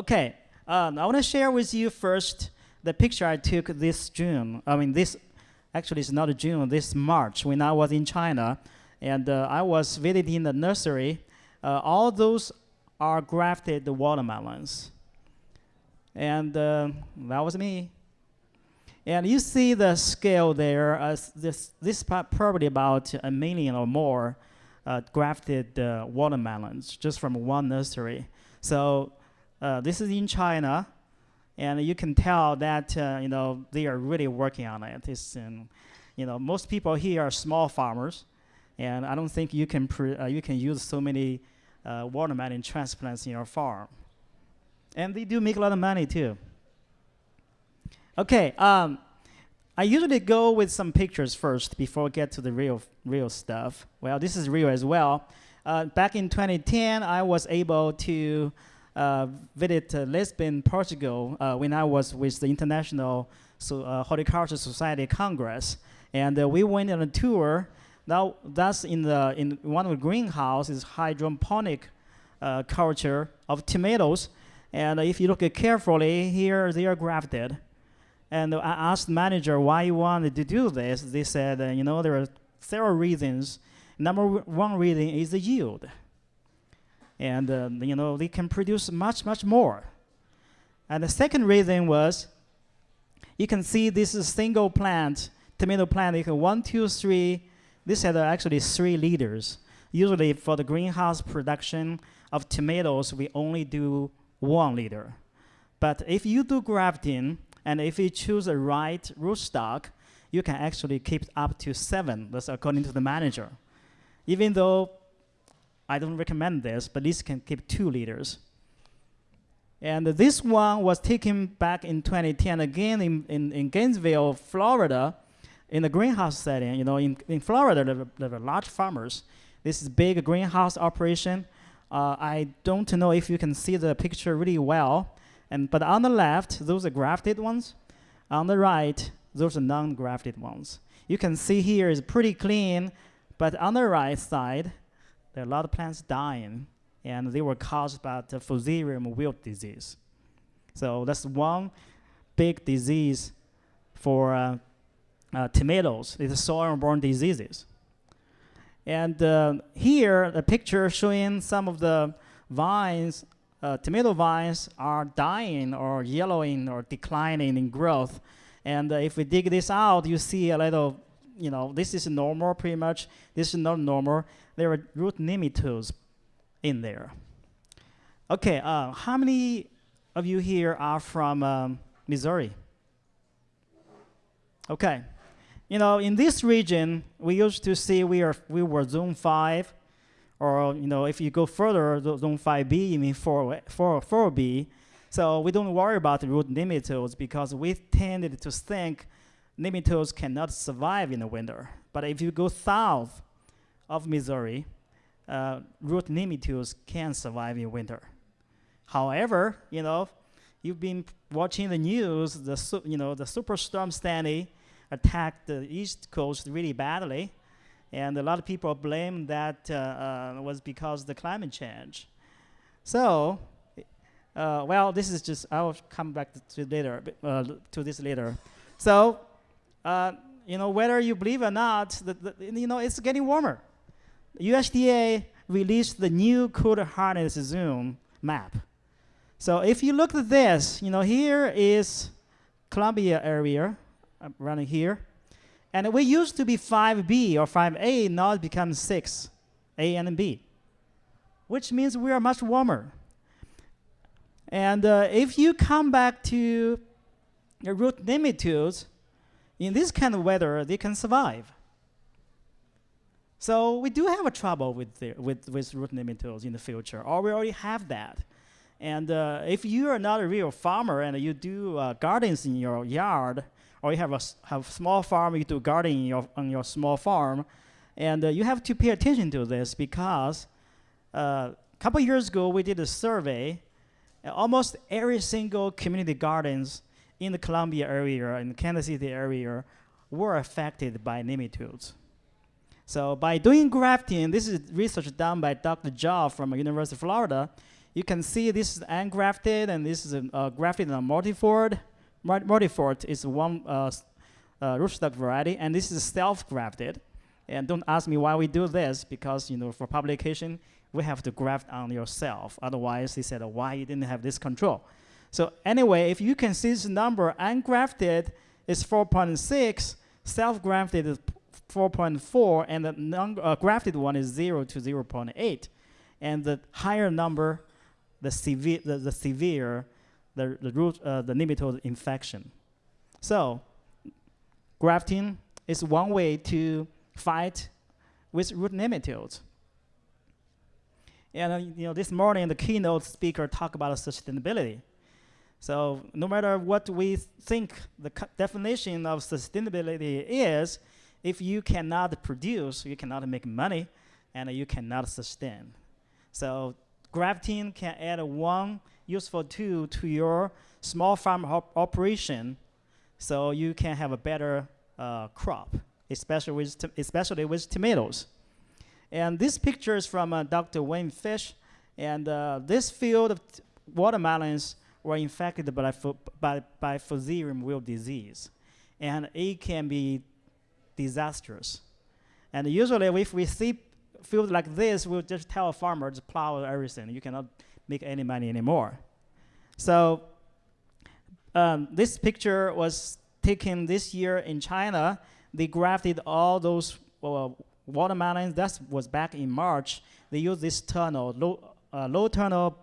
Okay, um, I want to share with you first the picture I took this June. I mean, this actually it's not June, this March when I was in China, and uh, I was visiting the nursery. Uh, all those are grafted watermelons, and uh, that was me. And you see the scale there. Uh, this this probably about a million or more uh, grafted uh, watermelons just from one nursery. So uh, this is in China, and you can tell that uh, you know they are really working on it. It's, um, you know, most people here are small farmers, and I don't think you can uh, you can use so many uh, watermelon transplants in your farm. And they do make a lot of money too. Okay, um, I usually go with some pictures first before I get to the real real stuff. Well, this is real as well. Uh, back in 2010, I was able to uh, visit uh, Lisbon, Portugal, uh, when I was with the International so, uh, Horticulture Society Congress, and uh, we went on a tour. Now that's in the in one of the greenhouses, hydroponic uh, culture of tomatoes, and if you look carefully, here they are grafted. And I asked the manager why you wanted to do this. They said, you know, there are several reasons. Number one reason is the yield and uh, you know they can produce much much more. And the second reason was, you can see this is single plant tomato plant. You can one, two, three. This had actually three liters. Usually for the greenhouse production of tomatoes, we only do one liter. But if you do grafting and if you choose the right rootstock, you can actually keep up to seven. That's according to the manager. Even though I don't recommend this, but this can keep two liters. And this one was taken back in 2010 again in, in, in Gainesville, Florida, in the greenhouse setting. You know, in, in Florida, there were large farmers. This is big greenhouse operation. Uh, I don't know if you can see the picture really well. And, but on the left, those are grafted ones. On the right, those are non-grafted ones. You can see here is pretty clean, but on the right side, there are a lot of plants dying, and they were caused by the Fusarium wilt disease. So that's one big disease for uh, uh, tomatoes. It's soil-borne diseases. And uh, here, the picture showing some of the vines, uh, tomato vines are dying or yellowing or declining in growth. And uh, if we dig this out, you see a little you know, this is normal pretty much. This is not normal. There are root nematodes in there. Okay, uh, how many of you here are from um, Missouri? Okay, you know, in this region, we used to see we are we were zone five, or you know, if you go further, zone five B, you mean four four four B. So we don't worry about root nematodes because we tended to think nematodes cannot survive in the winter. But if you go south of Missouri, uh, root nematodes can survive in winter. However, you know, you've been watching the news. The you know the superstorm Sandy attacked the East Coast really badly, and a lot of people blame that uh, uh, was because of the climate change. So, uh, well, this is just I will come back to later uh, to this later. So uh, you know, whether you believe or not, the, the, you know, it's getting warmer. USDA released the new cold hardness zone map. So if you look at this, you know, here is Columbia area, uh, running here. And we used to be 5B or 5A, now it becomes 6, A and B, which means we are much warmer. And uh, if you come back to the root nematodes, in this kind of weather, they can survive. So we do have a trouble with, the, with, with root nematodes in the future, or we already have that. And uh, if you are not a real farmer and you do uh, gardens in your yard, or you have a have small farm, you do gardening your, on your small farm, and uh, you have to pay attention to this because a uh, couple years ago we did a survey, almost every single community gardens in the Columbia area and Kansas City area were affected by nematodes. So by doing grafting, this is research done by Dr. Jha from University of Florida. you can see this is ungrafted and this is a, uh, grafted on multifort. Multifort is one uh, uh, rootstock variety, and this is self-grafted. And don't ask me why we do this, because you know for publication we have to graft on yourself. Otherwise, he said, why you didn't have this control? So anyway, if you can see this number, ungrafted is 4.6, self-grafted is 4.4, and the uh, one is 0 to 0.8. And the higher number, the severe, the, the severe, the, the, root, uh, the nematode infection. So grafting is one way to fight with root nematodes. And uh, you know, this morning the keynote speaker talked about sustainability. So no matter what we think the definition of sustainability is, if you cannot produce, you cannot make money, and you cannot sustain. So grafting can add one useful tool to your small farm op operation, so you can have a better uh, crop, especially with especially with tomatoes. And this picture is from uh, Dr. Wayne Fish, and uh, this field of watermelons were infected by, by, by Fusarium wilt disease. And it can be disastrous. And usually if we see field like this, we'll just tell a farmer to plow everything. You cannot make any money anymore. So um, this picture was taken this year in China. They grafted all those uh, watermelons. That was back in March. They used this tunnel, low, uh, low tunnel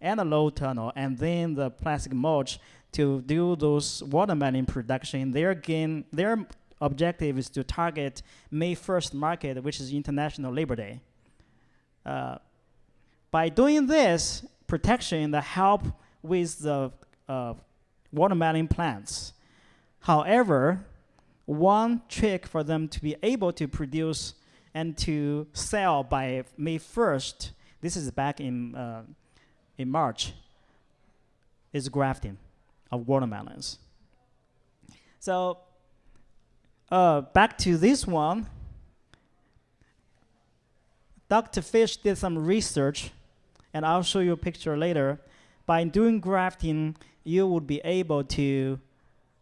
and a low tunnel, and then the plastic mulch to do those watermelon production. Their gain, their objective is to target May 1st market, which is International Labor Day. Uh, by doing this protection, the help with the uh, watermelon plants. However, one trick for them to be able to produce and to sell by May 1st, this is back in, uh, in March, is grafting of watermelons. So uh, back to this one. Dr. Fish did some research, and I'll show you a picture later. By doing grafting, you would be able to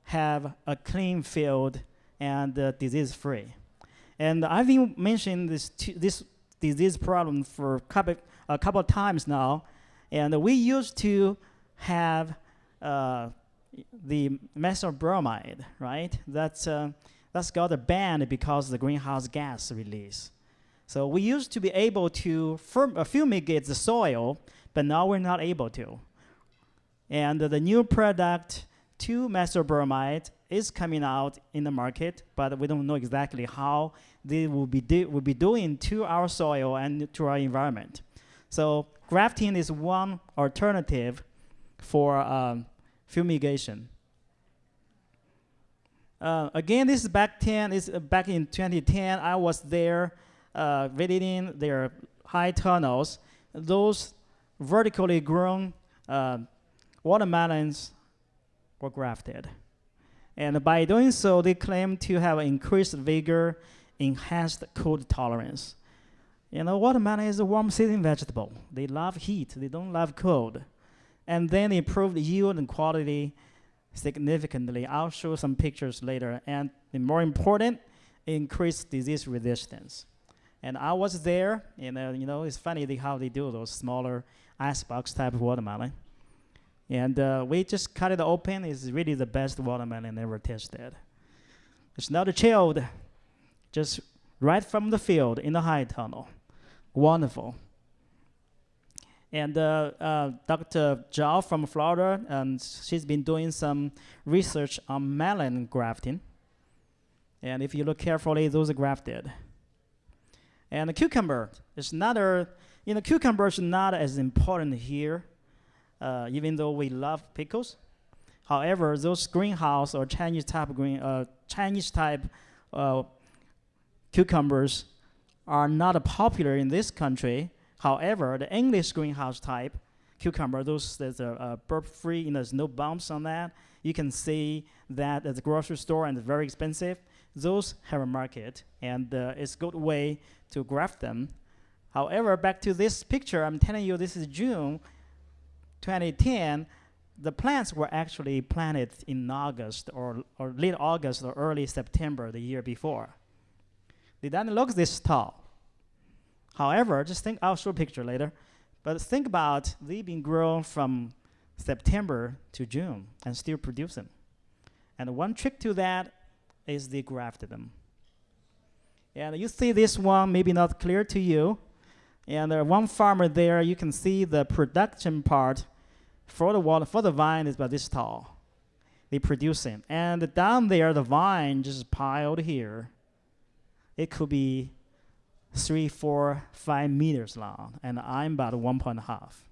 have a clean field and uh, disease-free. And I've been mentioning this, this disease problem for couple, a couple of times now, and we used to have uh, the methyl bromide, right? That's uh, that's got a ban because of the greenhouse gas release. So we used to be able to uh, fumigate the soil, but now we're not able to. And the new product, 2-methylbromide, is coming out in the market, but we don't know exactly how they will be, will be doing to our soil and to our environment. So grafting is one alternative for um, fumigation. Uh, again, this is back 10. This uh, back in 2010. I was there uh, visiting their high tunnels. Those vertically grown uh, watermelons were grafted. And by doing so, they claim to have increased vigor, enhanced cold tolerance. You know, watermelon is a warm season vegetable. They love heat, they don't love cold. And then improved yield and quality significantly. I'll show some pictures later. And the more important, increased disease resistance. And I was there, and uh, you know, it's funny how they do those smaller icebox type watermelon. And uh, we just cut it open. It's really the best watermelon ever tasted. It's not chilled, just right from the field in the high tunnel. Wonderful. And uh, uh, Dr. Zhao from Florida, and she's been doing some research on melon grafting. And if you look carefully, those are grafted. And the cucumber is another, you know, cucumber is not as important here, uh, even though we love pickles. However, those greenhouse or Chinese type green, uh, Chinese type uh, cucumbers are not popular in this country However, the English greenhouse type cucumber, those there's a, a burp-free, you know, there's no bumps on that. You can see that at the grocery store and very expensive. Those have a market, and uh, it's a good way to graft them. However, back to this picture, I'm telling you this is June. 2010, the plants were actually planted in August or, or late August or early September the year before. They didn't look this tall. However, just think, I'll show a picture later, but think about they've been grown from September to June and still producing. And one trick to that is they grafted them. And you see this one, maybe not clear to you. And one farmer there, you can see the production part for the water, for the vine is about this tall. They producing. And down there, the vine just piled here. It could be three, four, five meters long, and I'm about one point half.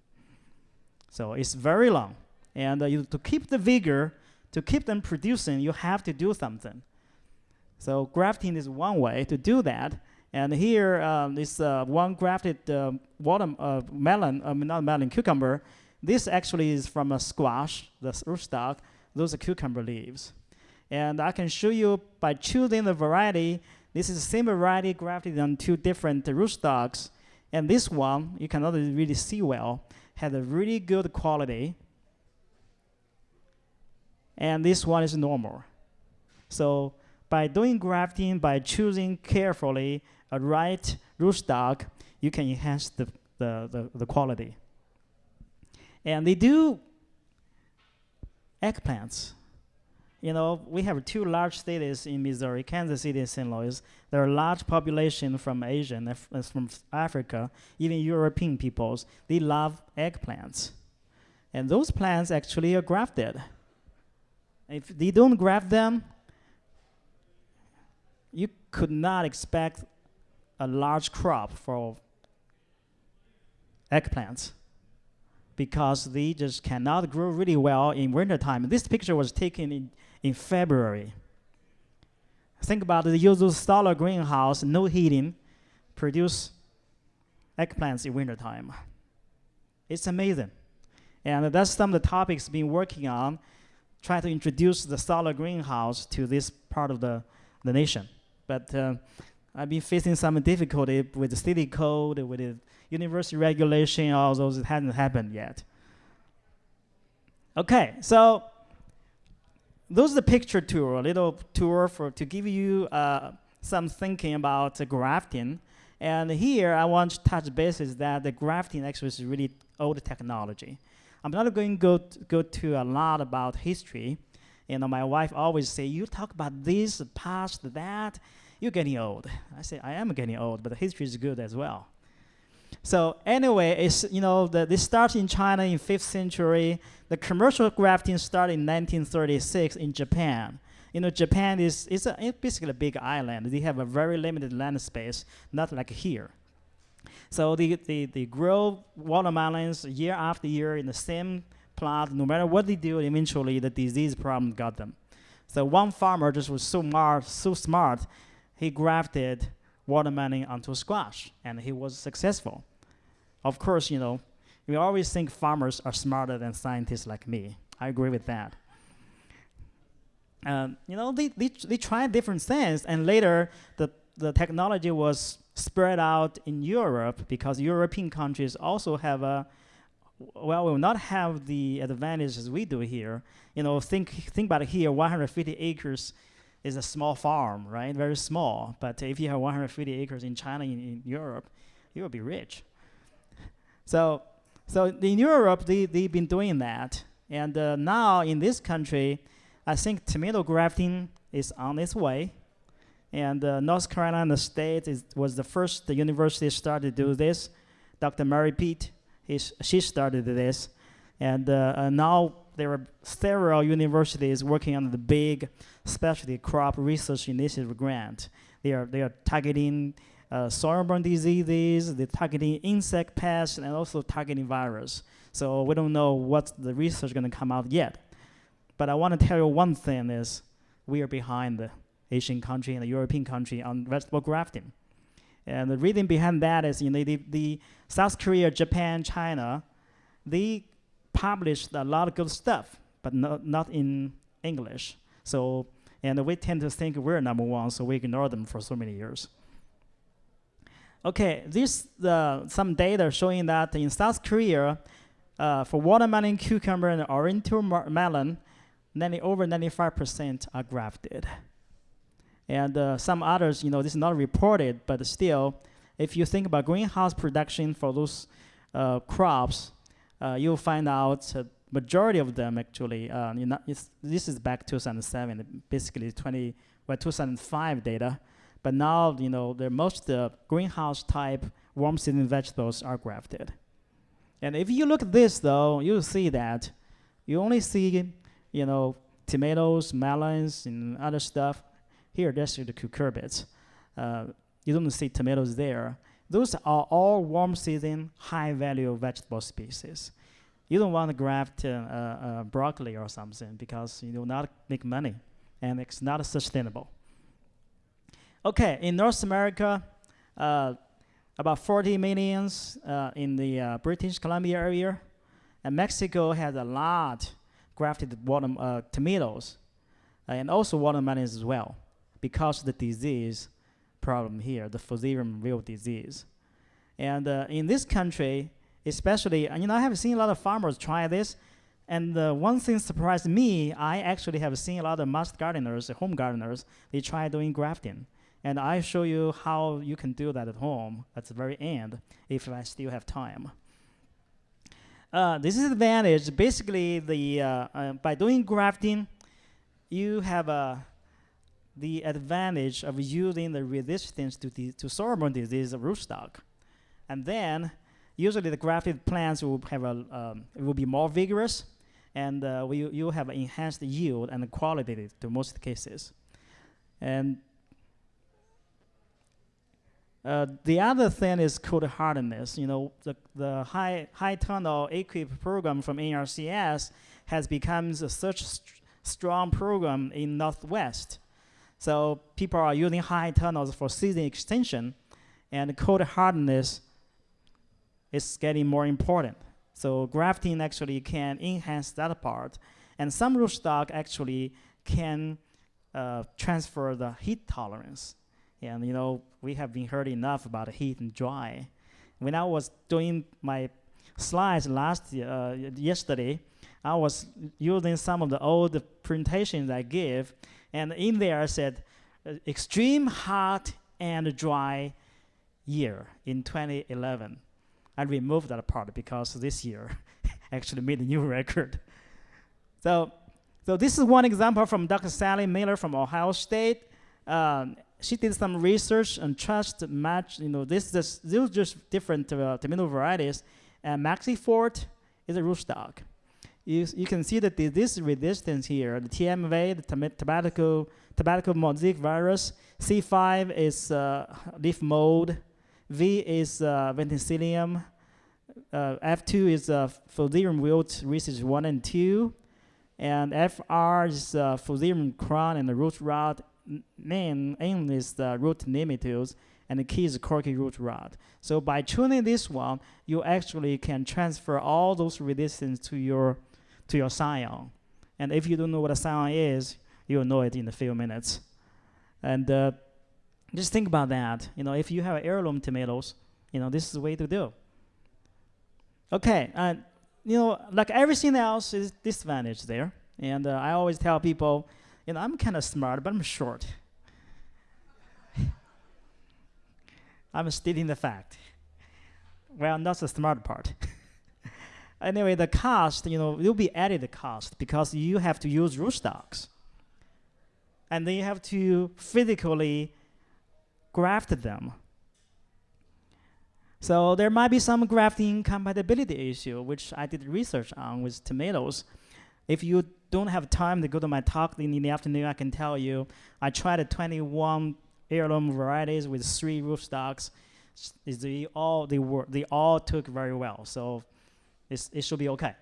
So it's very long. And uh, you, to keep the vigor, to keep them producing, you have to do something. So grafting is one way to do that. And here um, is uh, one grafted water, uh, melon, uh, not melon, cucumber. This actually is from a squash, the rootstock. Those are cucumber leaves. And I can show you by choosing the variety. This is the same variety grafted on two different rootstocks. And this one, you cannot really see well, had a really good quality. And this one is normal. So by doing grafting, by choosing carefully a right rootstock, you can enhance the, the, the, the quality. And they do eggplants. You know, we have two large cities in Missouri, Kansas City and St. Louis. There are large population from Asia and uh, from Africa, even European peoples. They love eggplants. And those plants actually are grafted. If they don't graft them, you could not expect a large crop for eggplants because they just cannot grow really well in wintertime. This picture was taken in, in February. Think about the usual solar greenhouse, no heating, produce eggplants in wintertime. It's amazing. And that's some of the topics being working on, trying to introduce the solar greenhouse to this part of the, the nation. But uh, I've been facing some difficulty with the city code, with the university regulation, all those. It hasn't happened yet. Okay, so those are the picture tour, a little tour for to give you uh, some thinking about uh, grafting. And here I want to touch bases that the grafting actually is really old technology. I'm not going to go, go to a lot about history, you know, my wife always say, you talk about this, past, that, you're getting old. I say, I am getting old, but history is good as well. So anyway, it's, you know, the, this starts in China in 5th century. The commercial grafting started in 1936 in Japan. You know, Japan is it's, a, it's basically a big island. They have a very limited land space, not like here. So they, they, they grow watermelons year after year in the same plot. no matter what they do, eventually the disease problem got them. So one farmer just was so smart, so smart, he grafted watermelon onto squash, and he was successful. Of course, you know, we always think farmers are smarter than scientists like me. I agree with that. Um, you know, they, they, they tried different things, and later the, the technology was spread out in Europe because European countries also have a well, we will not have the advantages we do here. You know, think think about it here. 150 acres is a small farm, right? Very small. But if you have 150 acres in China, in, in Europe, you will be rich. So, so in Europe, they they've been doing that, and uh, now in this country, I think tomato grafting is on its way. And uh, North Carolina State is, was the first the university started to do this. Dr. Mary Peet, she started this, and uh, now there are several universities working on the big specialty crop research initiative grant. They are they are targeting uh, soil-borne diseases, they're targeting insect pests, and also targeting virus. So we don't know what the research is going to come out yet. But I want to tell you one thing is we are behind the Asian country and the European country on vegetable grafting. And the reason behind that is, you know, the, the South Korea, Japan, China, they published a lot of good stuff, but not, not in English. So, and we tend to think we're number one, so we ignore them for so many years. Okay, this uh, some data showing that in South Korea, uh, for watermelon, cucumber, and oriental melon, 90, over 95% are grafted. And uh, some others, you know, this is not reported, but still, if you think about greenhouse production for those uh, crops, uh, you'll find out majority of them actually, uh, you know, this is back 2007, basically 20, well, 2005 data. But now, you know, the most uh, greenhouse type warm season vegetables are grafted. And if you look at this though, you'll see that you only see, you know, tomatoes, melons, and other stuff. Here, that's the cucurbits. Uh, you don't see tomatoes there. Those are all warm season, high value vegetable species. You don't want to graft uh, uh, broccoli or something because you will not make money and it's not sustainable. Okay, in North America, uh, about 40 millions uh, in the uh, British Columbia area, and Mexico has a lot grafted water, uh, tomatoes and also watermelons as well because of the disease problem here, the Fusarium wilt disease. And uh, in this country, especially, you know, I have seen a lot of farmers try this, and uh, one thing surprised me, I actually have seen a lot of master gardeners, home gardeners, they try doing grafting. And I show you how you can do that at home at the very end, if I still have time. Uh, this is advantage. Basically, the uh, uh, by doing grafting, you have uh, the advantage of using the resistance to, the, to sorghum disease rootstock. And then, usually the grafted plants will have a, um, it will be more vigorous, and uh, we, you have enhanced yield and quality to most cases. And uh, the other thing is called hardness. You know, the, the high, high tunnel EQIP program from NRCS has become such a st strong program in Northwest. So people are using high tunnels for season extension, and cold hardness is getting more important. So grafting actually can enhance that part, and some rootstock actually can uh, transfer the heat tolerance. And you know, we have been heard enough about heat and dry. When I was doing my slides last uh, yesterday, I was using some of the old presentations I gave, and in there I said, uh, extreme hot and dry year in 2011. I removed that part because this year actually made a new record. So, so this is one example from Dr. Sally Miller from Ohio State. Um, she did some research and trust match. You know, this is these just different uh, tomato varieties. And Maxifort is a rootstock. You, you can see that the, this resistance here, the TMV, the tobacco, tobacco mosaic virus, C5 is uh, leaf mold, V is uh, verticillium, uh, F2 is uh, Fusarium wilt research 1 and 2, and FR is uh, Fusarium crown and the root rot, name aim is the root nematodes, and the key is corky root rot. So by tuning this one, you actually can transfer all those resistance to your to your scion. And if you don't know what a scion is, you'll know it in a few minutes. And uh, just think about that. You know, if you have heirloom tomatoes, you know, this is the way to do. Okay, uh, you know, like everything else is disadvantage there. And uh, I always tell people, you know, I'm kind of smart, but I'm short. I'm stating the fact. Well, that's the smart part. anyway, the cost, you know, will be added cost because you have to use rootstocks. And then you have to physically graft them. So there might be some grafting compatibility issue, which I did research on with tomatoes. If you don't have time to go to my talk in the afternoon, I can tell you I tried 21 heirloom varieties with three rootstocks. They all they were they all took very well, so it should be okay.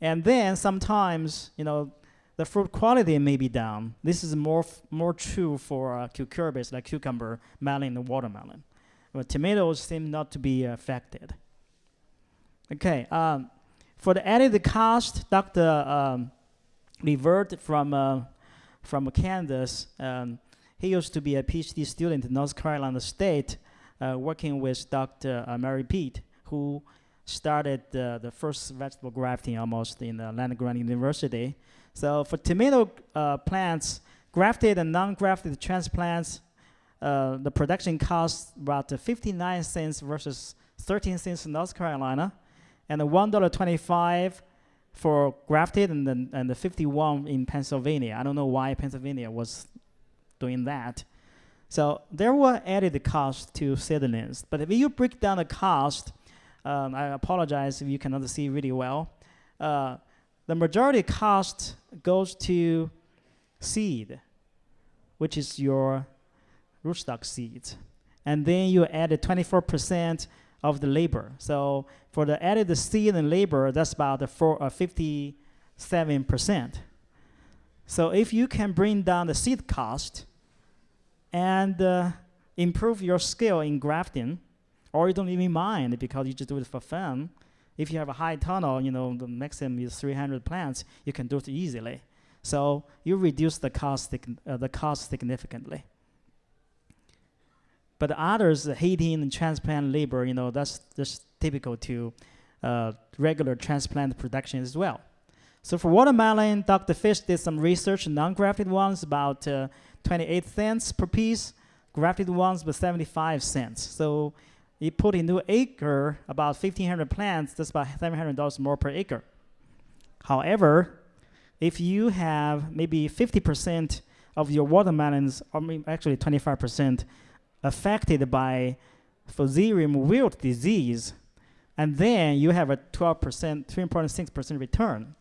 And then sometimes you know the fruit quality may be down. This is more more true for uh, cucurbits like cucumber, melon, and watermelon. But tomatoes seem not to be affected. Okay, um, for the added cost, Dr. Um, Levert from uh, from Kansas, um, he used to be a PhD student in North Carolina State, uh, working with Dr. Uh, Mary Peet, who started uh, the first vegetable grafting almost in uh, land grant university. So for tomato uh, plants, grafted and non-grafted transplants, uh, the production costs about 59 cents versus 13 cents in North Carolina, and $1.25 for grafted and and the 51 in Pennsylvania. I don't know why Pennsylvania was doing that. So there were added costs to seedlings. But if you break down the cost, um, I apologize if you cannot see really well. Uh, the majority cost goes to seed, which is your rootstock seed. And then you added 24% of the labor. So for the added seed and labor, that's about the four, uh, 57%. So if you can bring down the seed cost and uh, improve your skill in grafting, or you don't even mind because you just do it for fun. If you have a high tunnel, you know, the maximum is 300 plants, you can do it easily. So you reduce the cost, uh, the cost significantly. But others, the heating and transplant labor, you know, that's just typical to uh, regular transplant production as well. So for watermelon, Dr. Fish did some research, non-grafted ones about uh, 28 cents per piece, grafted ones with 75 cents. So he put into acre about 1,500 plants, that's about $700 more per acre. However, if you have maybe 50% of your watermelons, or actually 25%, affected by Fusarium wilt disease, and then you have a 12%, 3.6% return.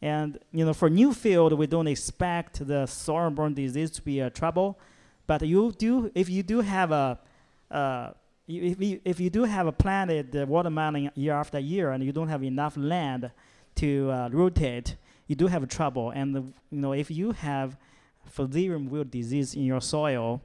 And you know, for new field, we don't expect the soil-borne disease to be a trouble, but you do, if you do have a, uh, if you, if you do have a planted uh, watermelon year after year, and you don't have enough land to uh, rotate, you do have trouble. And the, you know, if you have Fusarium wilt disease in your soil,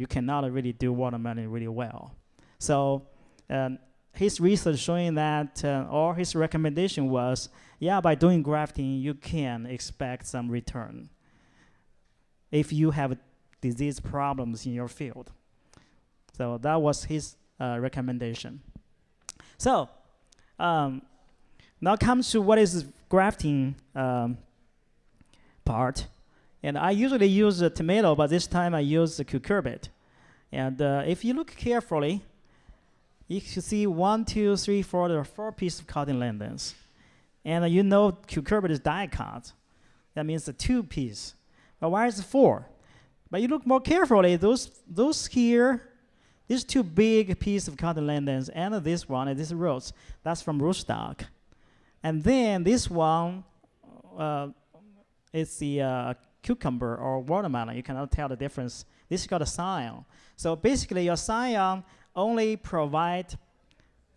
you cannot really do watermelon really well. So um, his research showing that, uh, or his recommendation was, yeah, by doing grafting, you can expect some return if you have disease problems in your field. So that was his uh, recommendation. So um, now comes to what is grafting um, part. And I usually use a tomato, but this time I use the cucurbit. And uh, if you look carefully, you can see one, two, three, four, there are four pieces of cotyledons. And uh, you know cucurbit is dicot. That means the two piece. But why is it four? But you look more carefully, those, those here, these two big pieces of cotyledons and uh, this one and this roots, that's from rootstock. And then this one uh, is the uh, cucumber or watermelon. You cannot tell the difference. This is called a scion. So basically, your scion only provide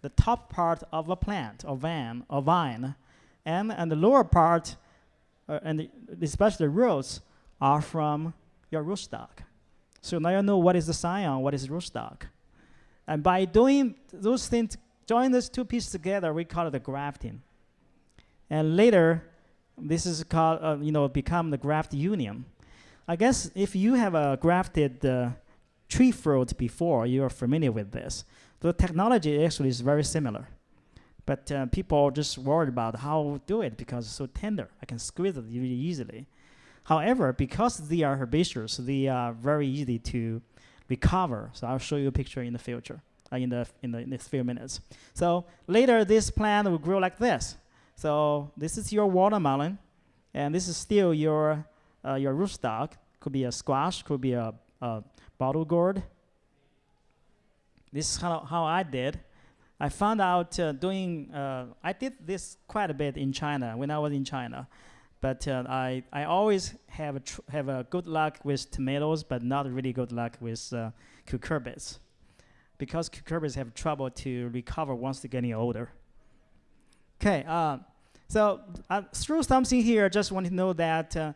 the top part of a plant or vine or vine, and and the lower part, uh, and the, especially the roots, are from your rootstock. So now you know what is the scion, what is rootstock, and by doing those things, join those two pieces together, we call it the grafting. And later, this is called, uh, you know, become the graft union. I guess if you have a grafted uh, tree fruit before, you are familiar with this. The technology actually is very similar. But uh, people are just worried about how to do it because it's so tender. I can squeeze it really easily. However, because they are herbaceous, they are very easy to recover. So I'll show you a picture in the future, uh, in the in the next few minutes. So later, this plant will grow like this. So this is your watermelon, and this is still your uh, your rootstock. Could be a squash, could be a, a bottle gourd. This is how, how I did. I found out uh, doing, uh, I did this quite a bit in China when I was in China. But uh, I, I always have a, have a good luck with tomatoes, but not really good luck with uh, cucurbits. Because cucurbits have trouble to recover once they're getting older. Okay, uh, so uh, through something here, I just want to know that uh,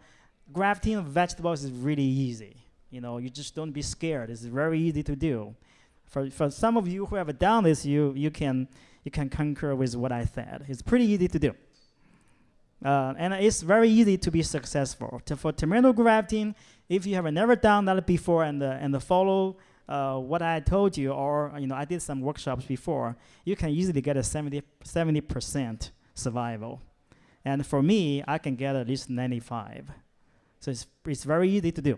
grafting of vegetables is really easy. You know, you just don't be scared. It's very easy to do. For, for some of you who have done this, you, you, can, you can concur with what I said. It's pretty easy to do. Uh, and it's very easy to be successful. To, for tomato grafting, if you have never done that before and, uh, and follow uh, what I told you, or you know, I did some workshops before, you can easily get a 70 percent survival, and for me, I can get at least 95. So it's it's very easy to do.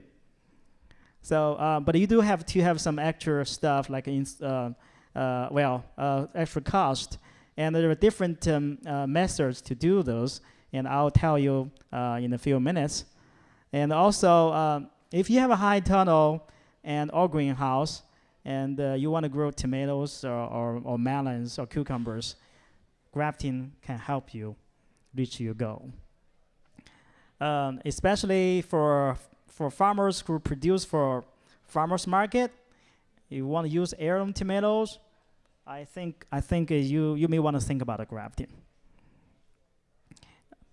So, uh, but you do have to have some extra stuff like in, uh, uh, well, uh, extra cost, and there are different um, methods to do those, and I'll tell you in a few minutes. And also, if you have a high tunnel and or greenhouse, and you want to grow tomatoes or, or, or melons or cucumbers, grafting can help you reach your goal. Um, especially for for farmers who produce for farmers market, you want to use heirloom tomatoes, I think I think uh, you you may want to think about a grafting.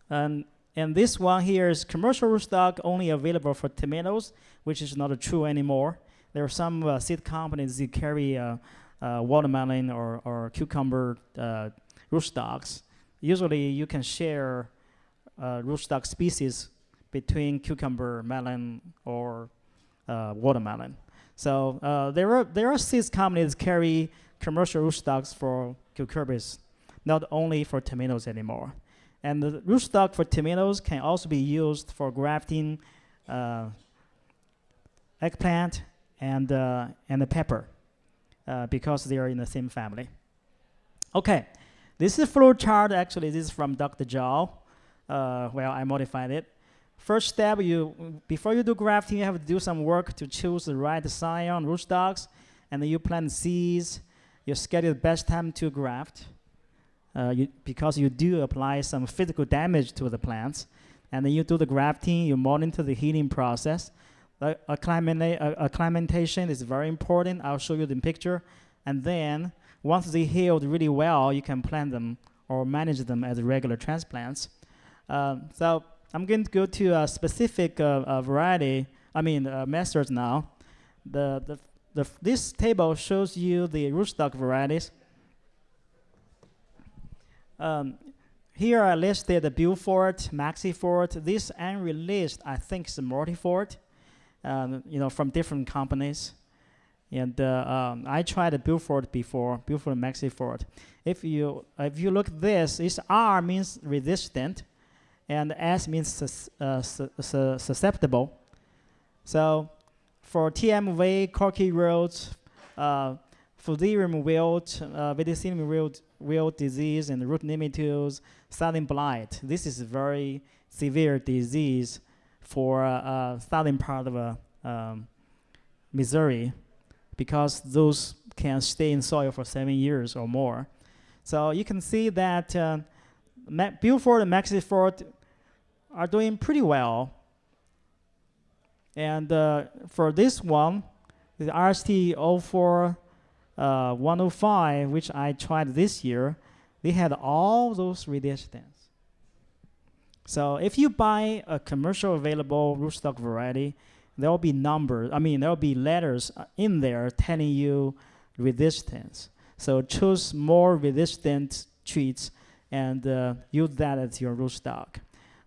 And and this one here is commercial rootstock only available for tomatoes, which is not true anymore. There are some uh, seed companies that carry uh, uh, watermelon or, or cucumber uh, rootstocks. Usually you can share uh, rootstock species between cucumber, melon, or uh, watermelon. So there are there are seed companies that carry commercial rootstocks for cucumbers, not only for tomatoes anymore. And the rootstock for tomatoes can also be used for grafting uh, eggplant and uh, and the pepper uh, because they are in the same family. Okay, this is a flow chart. Actually, this is from Dr. Zhao. Uh, well, I modified it. First step, you before you do grafting, you have to do some work to choose the right scion rootstocks, and then you plant seeds. You schedule the best time to graft, uh, you, because you do apply some physical damage to the plants, and then you do the grafting. You monitor the healing process. The acclimatization is very important. I'll show you the picture, and then once they healed really well, you can plant them or manage them as regular transplants. Um, so I'm going to go to a specific uh, uh, variety, I mean uh, methods now. The, the, the, this table shows you the rootstock varieties. Um, here I listed the Beaufort, Maxifort. This unreleased, I think, is a Multifort, um, you know, from different companies. And uh, um, I tried Beaufort before, Beaufort and Maxifort. If you if you look this, this R means resistant and S means sus uh, su su susceptible. So for TMV, corky roads, uh, fusarium wilt, uh, verticillium wilt, wilt disease, and root nematodes, southern blight. This is a very severe disease for uh, uh, southern part of uh, um, Missouri because those can stay in soil for seven years or more. So you can see that uh, Beaufort and Maxifort are doing pretty well. And uh, for this one, the RST04 uh, 105, which I tried this year, they had all those resistance. So if you buy a commercial available rootstock variety, there will be numbers, I mean, there will be letters uh, in there telling you resistance. So choose more resistant treats and uh, use that as your rootstock.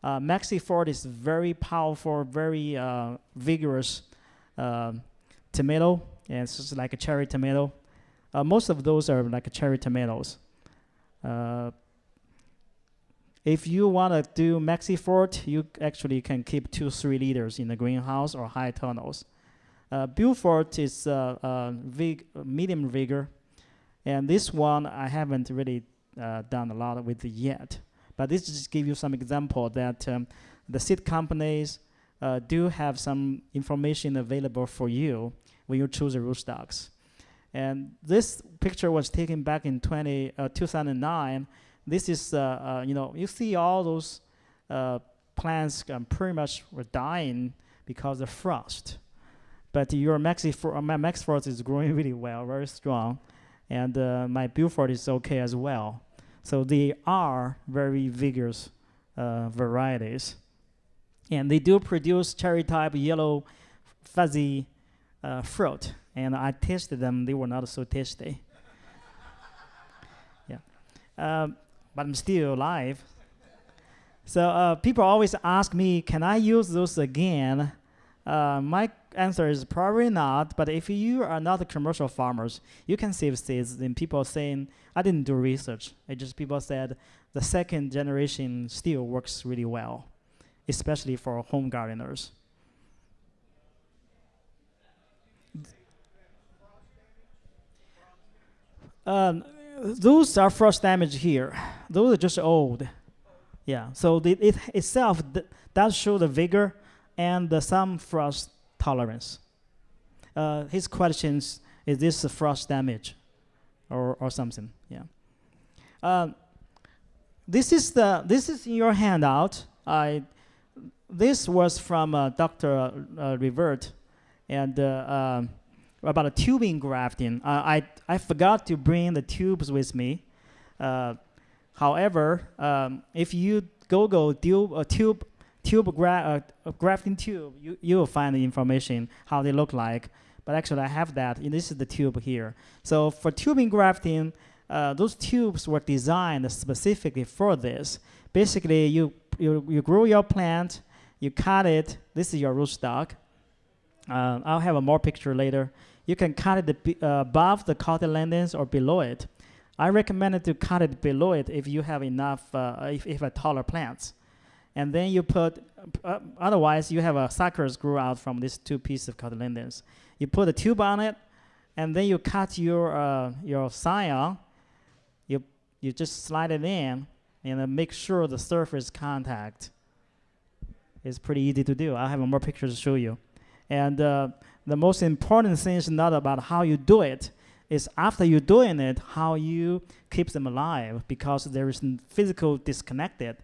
Uh, Maxifort is very powerful, very uh, vigorous uh, tomato, and it's just like a cherry tomato. Uh, most of those are like cherry tomatoes. Uh, if you want to do Maxifort, you actually can keep two, three liters in the greenhouse or high tunnels. Uh, Beaufort is uh, uh, vig medium vigor, and this one I haven't really uh, done a lot with yet. But this just give you some example that um, the seed companies uh, do have some information available for you when you choose the rootstocks. And this picture was taken back in 20, uh, 2009. This is, uh, uh, you know, you see all those uh, plants um, pretty much were dying because of frost. But your Maxifort, uh, Maxifort is growing really well, very strong. And my Beaufort is okay as well. So they are very vigorous varieties. And they do produce cherry type yellow fuzzy uh, fruit. And I tasted them, they were not so tasty. yeah. Um, but I'm still alive. So uh, people always ask me, can I use those again? Uh, my answer is probably not. But if you are not commercial farmers, you can save seeds. And people saying I didn't do research. It just people said the second generation still works really well, especially for home gardeners. Um, those are frost damage here. Those are just old. Yeah. So the, it itself does show the vigor and uh, some frost tolerance. Uh, his questions is this frost damage, or or something? Yeah. Uh, this is the this is in your handout. I this was from uh, Dr. Uh, Revert, and uh, um, about a tubing grafting. I I forgot to bring the tubes with me. however, um, if you Google tube, uh, tube tube gra uh, grafting tube, you, you will find the information how they look like. But actually, I have that. And this is the tube here. So for tubing grafting, uh, those tubes were designed specifically for this. Basically, you, you, you grow your plant, you cut it. This is your rootstock. Uh, I'll have a more picture later. You can cut it uh, above the cotyledons or below it. I recommend to cut it below it if you have enough, uh, if, if a taller plants and then you put, uh, otherwise you have a suckers grow out from these two pieces of cotyledons. You put a tube on it, and then you cut your uh, your scion. You you just slide it in, and make sure the surface contact is pretty easy to do. I have more pictures to show you. And uh, the most important thing is not about how you do it, it, is after you're doing it, how you keep them alive because there is physical disconnected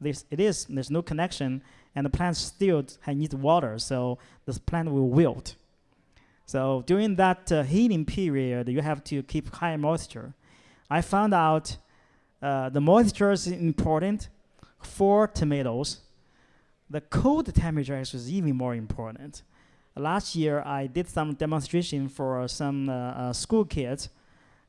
this, it is, there's no connection, and the plant still needs water, so the plant will wilt. So during that uh, heating period, you have to keep high moisture. I found out uh, the moisture is important for tomatoes. The cold temperature is even more important. Last year, I did some demonstration for some uh, uh school kids,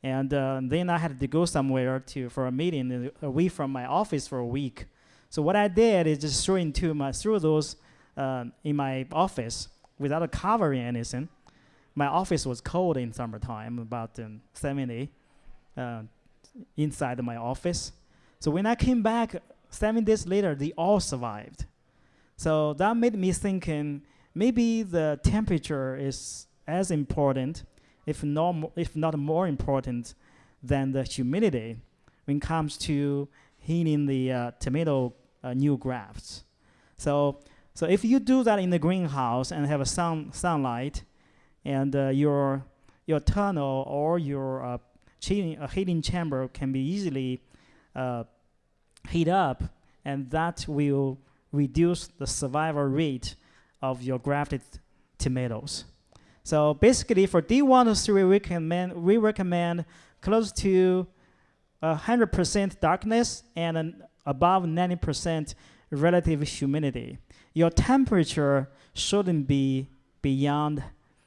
and uh, then I had to go somewhere to for a meeting away from my office for a week. So what I did is just threw into my through those in my office without a covering anything. My office was cold in summertime, about um, 70 uh, inside my office. So when I came back seven days later, they all survived. So that made me thinking maybe the temperature is as important, if not, if not more important, than the humidity when it comes to heating the uh, tomato uh, new grafts. So, so if you do that in the greenhouse and have a sun, sunlight, and uh, your your tunnel or your uh, heating, uh, heating chamber can be easily uh, heat up, and that will reduce the survival rate of your grafted tomatoes. So basically, for D1 to 3, we recommend, we recommend close to 100% darkness and above 90% relative humidity. Your temperature shouldn't be beyond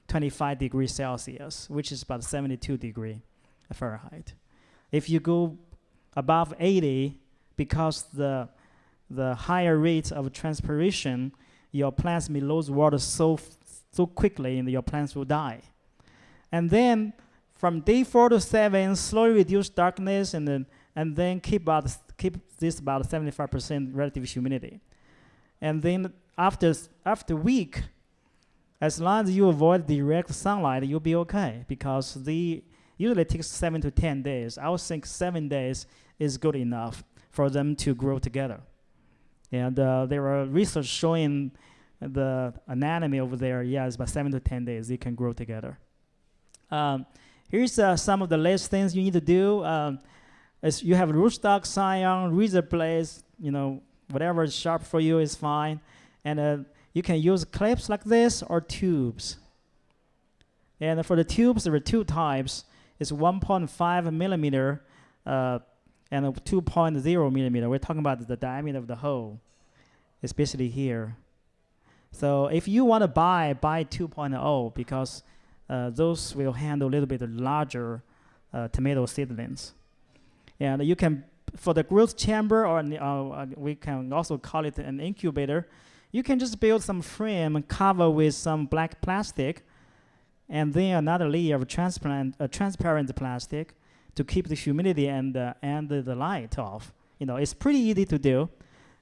25 degrees Celsius, which is about 72 degree Fahrenheit. If you go above 80, because the the higher rate of transpiration, your plants may lose water so so quickly, and your plants will die. And then from day four to seven, slowly reduce darkness, and then and then keep about keep this about 75% relative humidity. And then after, after week, as long as you avoid direct sunlight, you'll be okay because the usually takes seven to 10 days. I would think seven days is good enough for them to grow together. And uh, there are research showing the anatomy over there, yeah, it's about seven to 10 days, they can grow together. Um, here's uh, some of the last things you need to do. Um, as you have rootstock, scion, razor blades, you know, whatever is sharp for you is fine. And uh, you can use clips like this or tubes. And for the tubes, there are two types. It's 1.5 millimeter uh, and a 2.0 millimeter. We're talking about the diameter of the hole, especially here. So if you want to buy, buy 2.0 because uh, those will handle a little bit larger uh, tomato seedlings. And you can, for the growth chamber, or uh, we can also call it an incubator, you can just build some frame cover with some black plastic, and then another layer of transparent, uh, transparent plastic to keep the humidity and uh, and the light off. You know, it's pretty easy to do.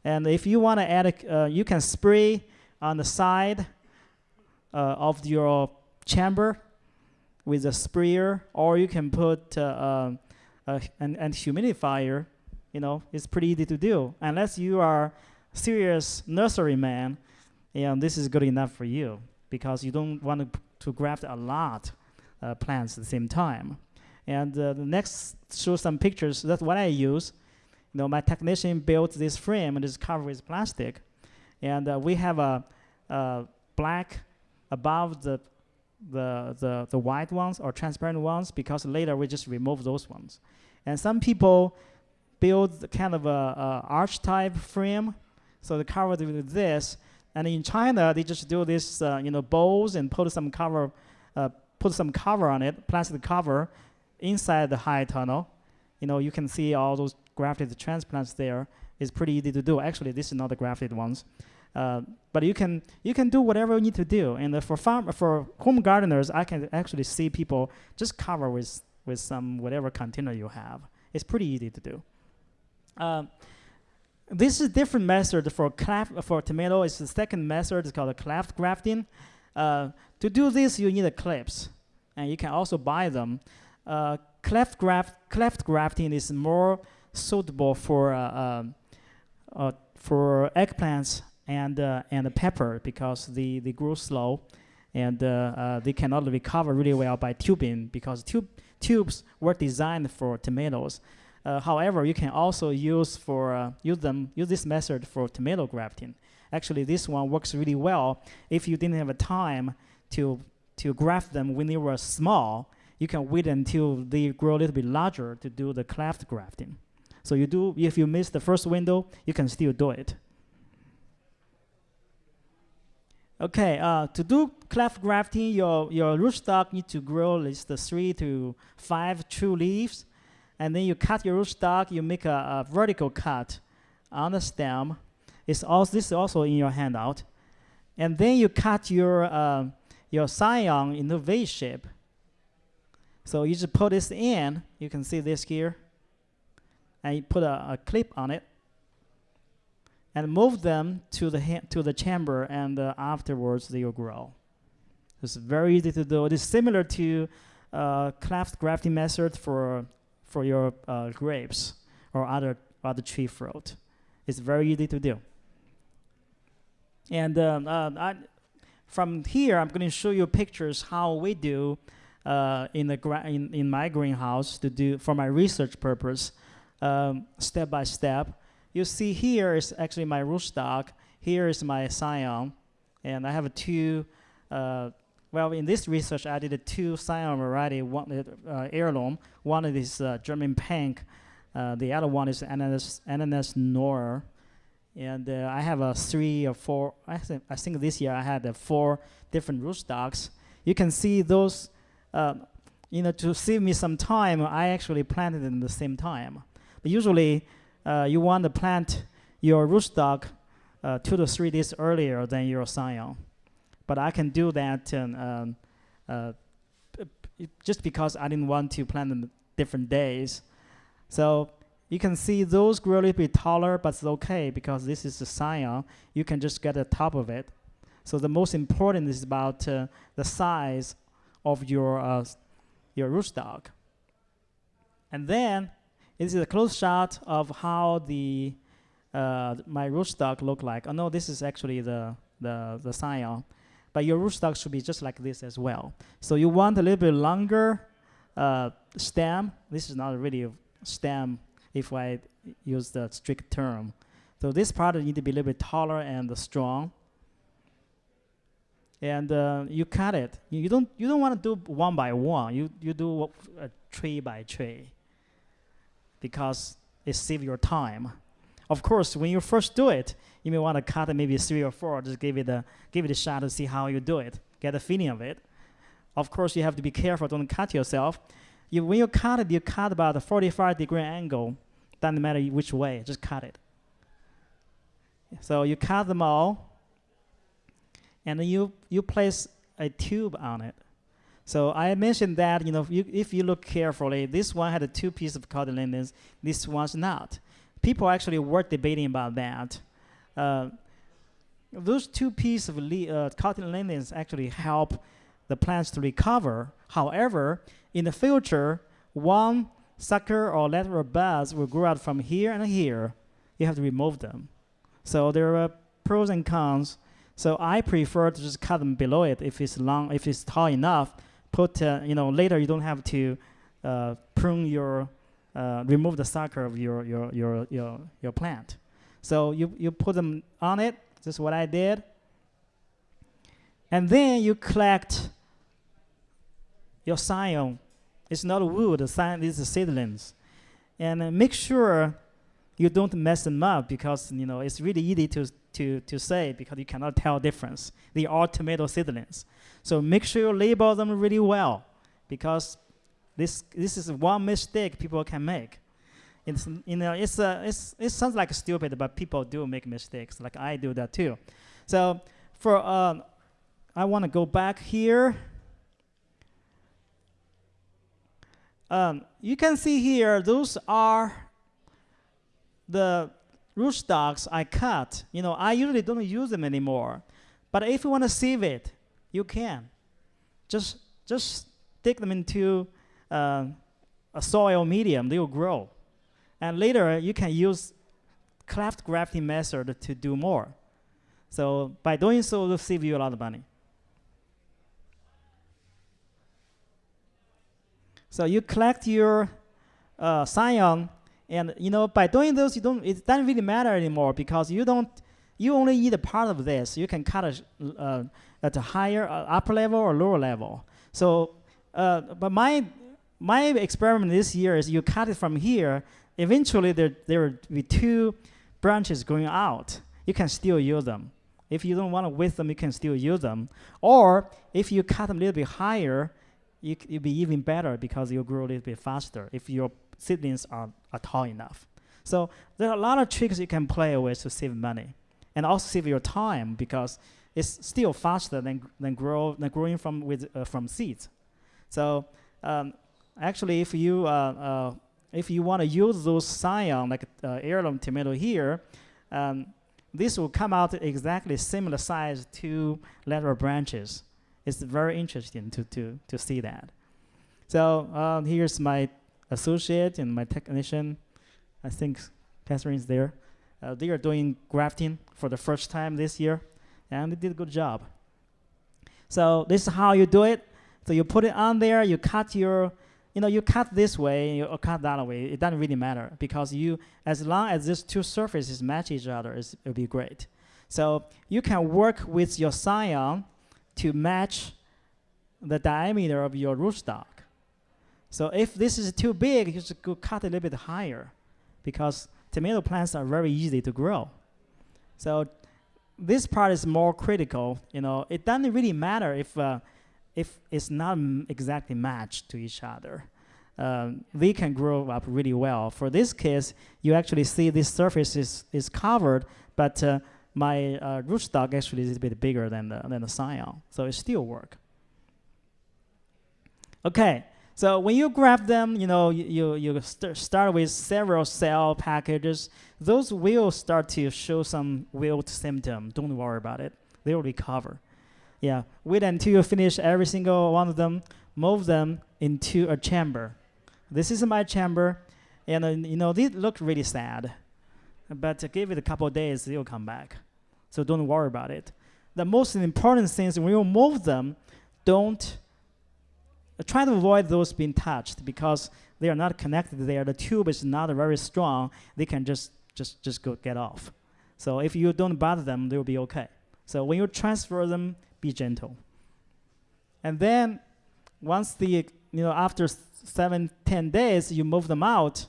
And if you want to add, a, uh, you can spray on the side uh, of your chamber with a sprayer, or you can put uh, uh, an, an humidifier. You know, it's pretty easy to do. Unless you are serious nursery man, and this is good enough for you because you don't want to, to graft a lot uh, plants at the same time. And uh, the next show some pictures. That's what I use. You know, my technician built this frame and it's covered with plastic, and uh, we have a, a black above the the, the, the white ones or transparent ones because later we just remove those ones. And some people build kind of a, a arch type frame, so they cover it with this. And in China, they just do this, uh, you know, bowls and put some cover, uh, put some cover on it, plastic cover, inside the high tunnel. You know, you can see all those grafted transplants there. It's pretty easy to do. Actually, this is not the grafted ones. Uh, but you can you can do whatever you need to do. And uh, for farm for home gardeners, I can actually see people just cover with with some whatever container you have. It's pretty easy to do. Uh, this is a different method for cleft for tomato. It's the second method. It's called a cleft grafting. Uh, to do this, you need a clips, and you can also buy them. Uh, cleft graft cleft grafting is more suitable for uh, for eggplants and uh, and pepper because they, they grow slow and uh, uh, they cannot recover really well by tubing because tube, tubes were designed for tomatoes. Uh, however, you can also use for uh, use them use this method for tomato grafting. Actually, this one works really well if you didn't have a time to to graft them when they were small. You can wait until they grow a little bit larger to do the cleft grafting. So you do if you miss the first window, you can still do it. Okay, uh, to do cleft grafting, your, your rootstock need to grow at least three to five true leaves. And then you cut your rootstock, you make a, a, vertical cut on the stem. It's also, this is also in your handout. And then you cut your, uh, your scion in the V shape. So you just put this in, you can see this here. And you put a, a clip on it and move them to the to the chamber, and uh, afterwards they will grow. It's very easy to do. It is similar to uh, cleft grafting method for for your uh, grapes or other other tree fruit. It's very easy to do. And um, uh, I, from here, I'm going to show you pictures how we do uh, in the in, in my greenhouse to do for my research purpose, um, step by step you see here is actually my rootstock. Here is my scion. And I have two, uh, well, in this research, I did two scion variety, one uh, heirloom. One is uh, German pink. Uh, the other one is ananas, ananas noir. And uh, I have a three or four, I think, I think this year I had four different rootstocks. You can see those, uh, you know, to save me some time, I actually planted them at the same time. But usually, uh, you want to plant your rootstock uh, two to three days earlier than your scion. But I can do that um, uh, just because I didn't want to plant them different days. So you can see those grow a little bit taller, but it's okay because this is the scion. You can just get the top of it. So the most important is about uh, the size of your uh, your rootstock. And then this is a close shot of how the uh, my rootstock look like. Oh no, this is actually the the the scion, but your rootstock should be just like this as well. So you want a little bit longer uh, stem. This is not really a stem if I use the strict term. So this part need to be a little bit taller and strong. And uh, you cut it. You don't you don't want to do one by one. You you do a tree by tree because it saves your time. Of course, when you first do it, you may want to cut maybe three or four, just give it a give it a shot to see how you do it, get a feeling of it. Of course, you have to be careful, don't cut yourself. You, when you cut it, you cut about a 45 degree angle. Doesn't matter which way, just cut it. So you cut them all, and you you place a tube on it. So I mentioned that you know if you, if you look carefully, this one had a two piece of cotton cotyledons, this one's not. People actually were debating about that. Uh, those two pieces of uh, cotyledons actually help the plants to recover. However, in the future, one sucker or lateral buds will grow out from here and here. You have to remove them. So there are pros and cons. So I prefer to just cut them below it if it's long, if it's tall enough. Put uh, you know later you don't have to uh, prune your uh, remove the sucker of your your your your your plant. So you you put them on it. This is what I did. And then you collect your scion. It's not wood. The scion is seedlings, and uh, make sure you don't mess them up because you know it's really easy to to to say because you cannot tell difference. They are tomato seedlings, so make sure you label them really well because this this is one mistake people can make. It's you know it's a it's it sounds like stupid, but people do make mistakes. Like I do that too. So for uh, I want to go back here. Um, you can see here those are the rootstocks I cut. You know I usually don't use them anymore, but if you want to save it, you can. Just just stick them into uh, a soil medium, they will grow. And later, you can use cleft grafting method to do more. So by doing so, it'll save you a lot of money. So you collect your uh, scion, and you know by doing this, you don't. It doesn't really matter anymore because you don't. You only eat a part of this. You can cut it uh, at a higher, uh, upper level or lower level. So, uh, but my my experiment this year is you cut it from here. Eventually, there, there will be two branches going out. You can still use them. If you don't want to waste them, you can still use them. Or if you cut them a little bit higher, you, it'll be even better because you'll grow a little bit faster if your seedlings are, are tall enough. So there are a lot of tricks you can play with to save money and also save your time because it's still faster than, than, grow, than growing from, with, uh, from seeds. So um, actually, if you uh, uh, if you want to use those scion like uh, heirloom tomato here, um, this will come out exactly similar size to lateral branches. It's very interesting to to to see that. So uh, here's my associate and my technician. I think Catherine's there. Uh, they are doing grafting for the first time this year, and they did a good job. So this is how you do it. So you put it on there, you cut your you know, you cut this way you cut that way, it doesn't really matter because you, as long as these two surfaces match each other, it'll be great. So you can work with your scion to match the diameter of your rootstock. So if this is too big, you just go cut a little bit higher because tomato plants are very easy to grow. So this part is more critical. You know, it doesn't really matter if uh, if it's not exactly matched to each other, um, they can grow up really well. For this case, you actually see this surface is, is covered, but uh, my uh, rootstock actually is a bit bigger than the, than the scion, so it still work. Okay, so when you grab them, you know, you, you, st start with several cell packages. Those will start to show some wilt symptom. Don't worry about it. They will recover. Yeah, wait until you finish every single one of them, move them into a chamber. This is my chamber, and uh, you know, they look really sad, but uh, give it a couple days, they'll come back. So don't worry about it. The most important thing is when you move them, don't try to avoid those being touched because they are not connected there. The tube is not very strong. They can just just just go get off. So if you don't bother them, they'll be okay. So when you transfer them, be gentle. And then once the, you know, after seven, ten days, you move them out,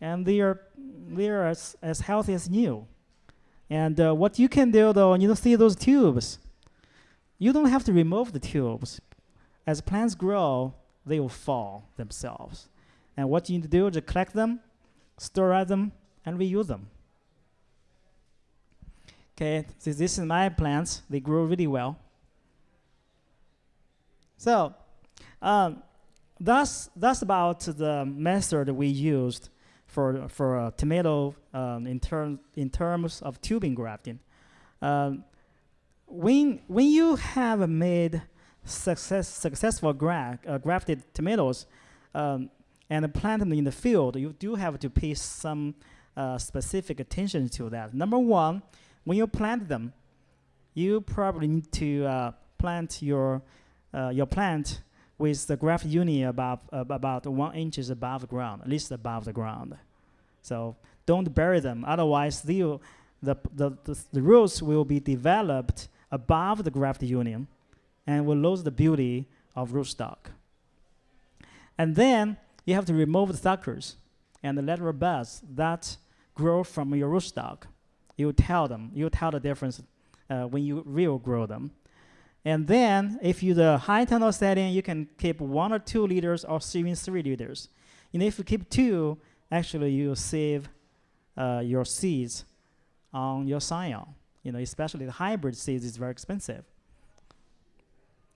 and they are, they are as, as healthy as new. And uh, what you can do though, you know, see those tubes, you don't have to remove the tubes. As plants grow, they will fall themselves. And what you need to do is collect them, store them, and reuse them. Okay, so this is my plants. They grow really well. So, um, that's that's about the method we used for for tomato um, in terms in terms of tubing grafting. Um, when when you have made success successful gra uh, grafted tomatoes um, and plant them in the field, you do have to pay some uh, specific attention to that. Number one, when you plant them, you probably need to uh, plant your uh, your plant with the graft union above about one inches above ground, at least above the ground. So don't bury them, otherwise the the the, the, the roots will be developed above the graft union, and will lose the beauty of rootstock. And then you have to remove the suckers and the lateral buds that grow from your rootstock you tell them, you tell the difference uh, when you real grow them. And then if you the high tunnel setting, you can keep one or two liters or even three liters. And if you keep two, actually you save uh, your seeds on your scion. You know, especially the hybrid seeds is very expensive.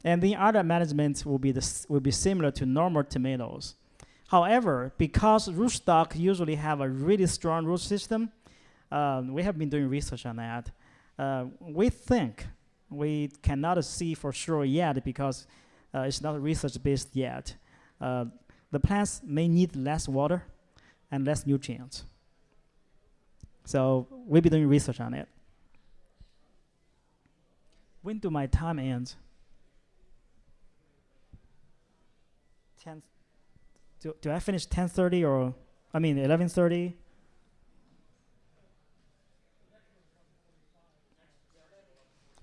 And the other management will be the will be similar to normal tomatoes. However, because rootstock usually have a really strong root system, um, we have been doing research on that. Uh, we think we cannot see for sure yet because uh, it's not research based yet. Uh, the plants may need less water and less nutrients. So we'll be doing research on it. When do my time end? 10 do, do I finish 10.30 or, I mean 11.30?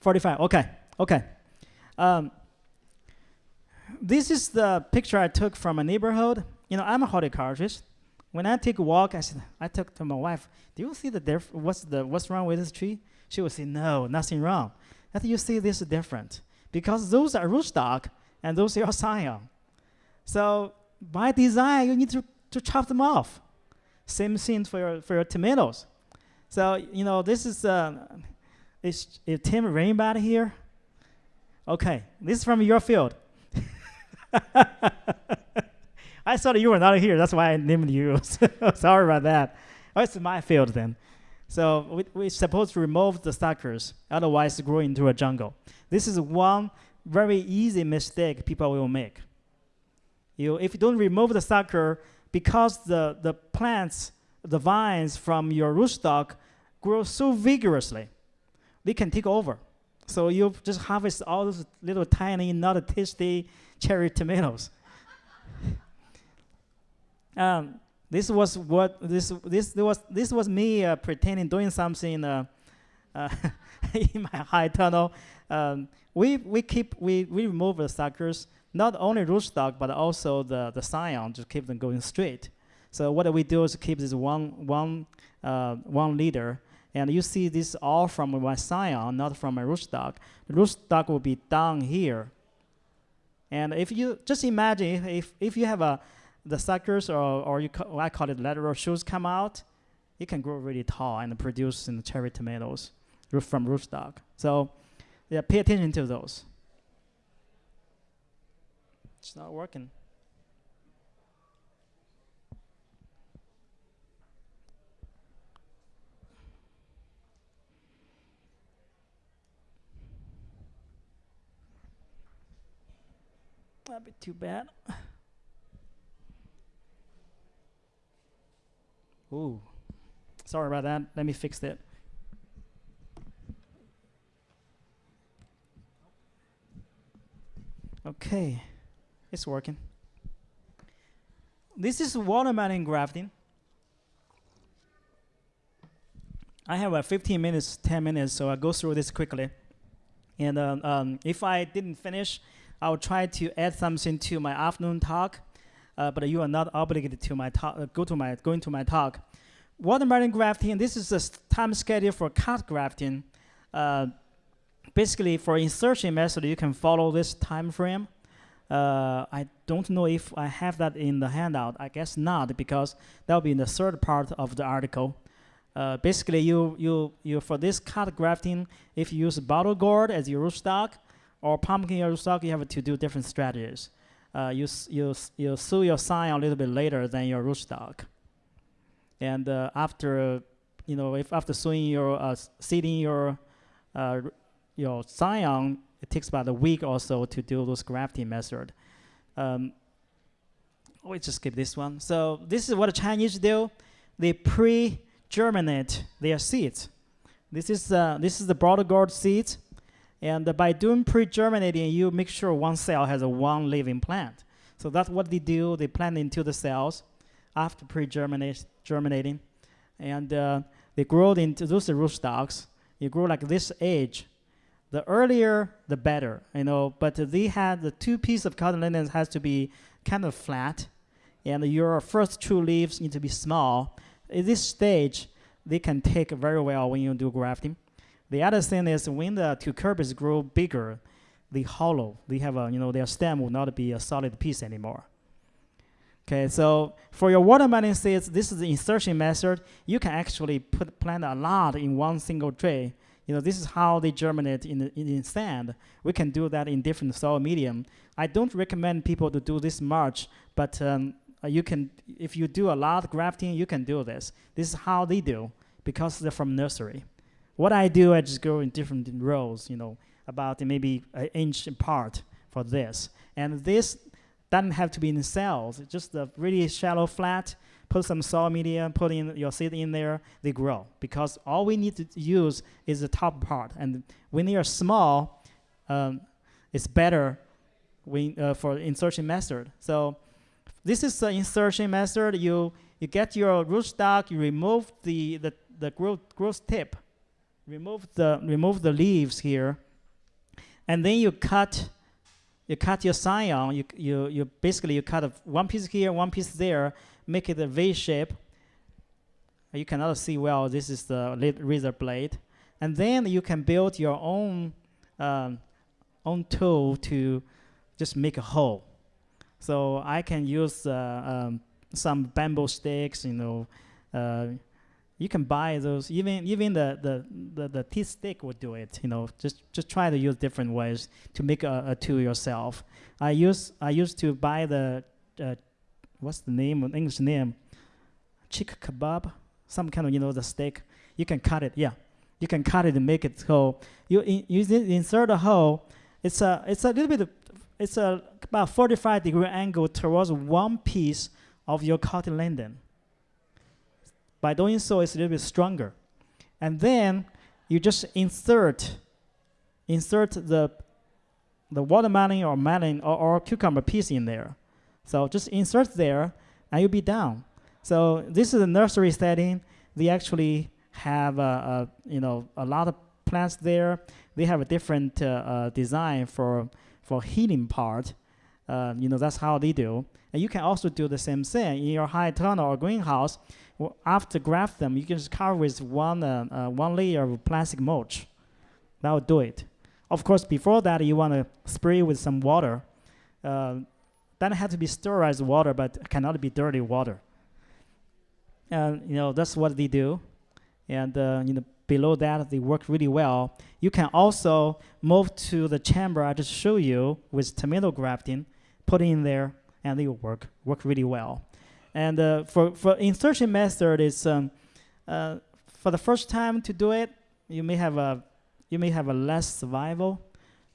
45, okay, okay. Um, this is the picture I took from a neighborhood. You know, I'm a horticulturist. When I take a walk, I said, I took to my wife, do you see the diff what's the what's wrong with this tree? She would say, no, nothing wrong. Think you see this is different because those are rootstock and those are scion. So by design, you need to, to chop them off. Same thing for your, for your tomatoes. So, you know, this is, uh, is, is Tim Rainbat here? Okay, this is from your field. I thought you were not here. That's why I named you. Sorry about that. Oh, it's my field then. So we, we're supposed to remove the suckers, otherwise grow into a jungle. This is one very easy mistake people will make. You, if you don't remove the sucker, because the, the plants, the vines from your rootstock grow so vigorously, they can take over. So you just harvest all those little tiny, not tasty cherry tomatoes. um, this was what this this was this was me uh, pretending doing something uh, uh, in my high tunnel. Um, we we keep we we remove the suckers, not only rootstock but also the the scion to keep them going straight. So what we do is keep this one one uh, one liter and you see this all from my scion, not from my rootstock. The rootstock will be down here. And if you just imagine if, if you have a the suckers or, or you ca I call it lateral shoots come out, it can grow really tall and produce in cherry tomatoes from rootstock. So yeah, pay attention to those. It's not working. That'd be too bad. Ooh, sorry about that. Let me fix that. Okay, it's working. This is watermelon grafting. I have uh, 15 minutes, 10 minutes, so I'll go through this quickly. And um, um, if I didn't finish, I will try to add something to my afternoon talk, uh, but you are not obligated to my talk. Uh, go to my going to my talk. Watermelon grafting. This is the time schedule for cut grafting. Uh, basically, for insertion method, you can follow this time frame. Uh, I don't know if I have that in the handout. I guess not because that will be in the third part of the article. Uh, basically, you, you, you for this cut grafting, if you use bottle gourd as your rootstock or pumpkin your rootstock, you have to do different strategies. Uh, you, you, you sow your scion a little bit later than your rootstock. And uh, after, you know, if after sowing your, uh, seeding your, uh, your scion, it takes about a week or so to do those grafting method. Um, we just skip this one. So this is what the Chinese do. They pre-germinate their seeds. This is uh, this is the bottle gourd seeds, and by doing pre-germinating, you make sure one cell has a one living plant. So that's what they do. They plant into the cells after pre-germinate germinating, and uh, they grow into those rootstocks. You grow like this age. The earlier, the better, you know. But they had the two piece of cotyledons has to be kind of flat, and your first two leaves need to be small. At this stage, they can take very well when you do grafting. The other thing is when the cucurbits grow bigger, they hollow. They have a you know their stem will not be a solid piece anymore. Okay, so for your watermelon seeds, this is the insertion method. You can actually put plant a lot in one single tray. You know, this is how they germinate in, in, sand. We can do that in different soil medium. I don't recommend people to do this much, but um, uh, you can, if you do a lot of grafting, you can do this. This is how they do because they're from nursery. What I do, I just go in different rows, you know, about maybe an inch apart for this. And this doesn't have to be in cells. Just a really shallow flat. Put some soil media, put in your seed in there, they grow. Because all we need to use is the top part. And when they are small, um, it's better when, uh, for insertion method. So this is the insertion method. You you get your rootstock, you remove the the, the growth growth tip, remove the remove the leaves here, and then you cut you cut your scion. You you you basically you cut one piece here, one piece there, make it a V shape. You cannot see well. This is the razor blade, and then you can build your own um, own tool to just make a hole. So I can use uh, um, some bamboo sticks, you know. Uh, you can buy those. Even even the, the, the, the teeth stick would do it. You know, just just try to use different ways to make a, a tool yourself. I use I used to buy the uh, what's the name an English name, chick kebab, some kind of you know the steak. You can cut it. Yeah, you can cut it and make it so you you insert a hole. It's a it's a little bit. It's a about 45 degree angle towards one piece of your cotyledon. By doing so, it's a little bit stronger. And then you just insert insert the the watermelon or melon or, or cucumber piece in there. So just insert there and you'll be done. So this is a nursery setting. They actually have a, a you know a lot of plants there. They have a different uh, uh, design for for heating part. Uh, you know that's how they do. And you can also do the same thing in your high tunnel or greenhouse. After graft them, you can just cover with one uh, uh, one layer of plastic mulch. That will do it. Of course, before that, you want to spray with some water. Uh, doesn't have to be sterilized water, but cannot be dirty water. And you know that's what they do. And uh, you know below that, they work really well. You can also move to the chamber I just showed you with tomato grafting, put it in there, and they work work really well. And uh, for for insertion method is um, uh, for the first time to do it, you may have a you may have a less survival,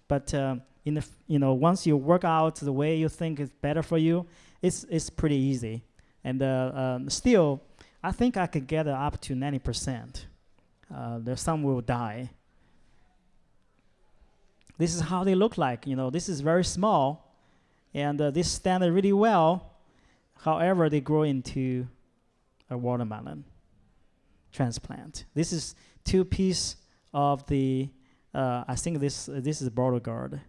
but um, in the you know once you work out the way you think is better for you, it's it's pretty easy. And uh, um, still, I think I could get up to ninety percent. Uh, there's some will die. This is how they look like. You know, this is very small, and uh, this stand really well. However, they grow into a watermelon transplant. This is two piece of the. Uh, I think this this is bottle gourd.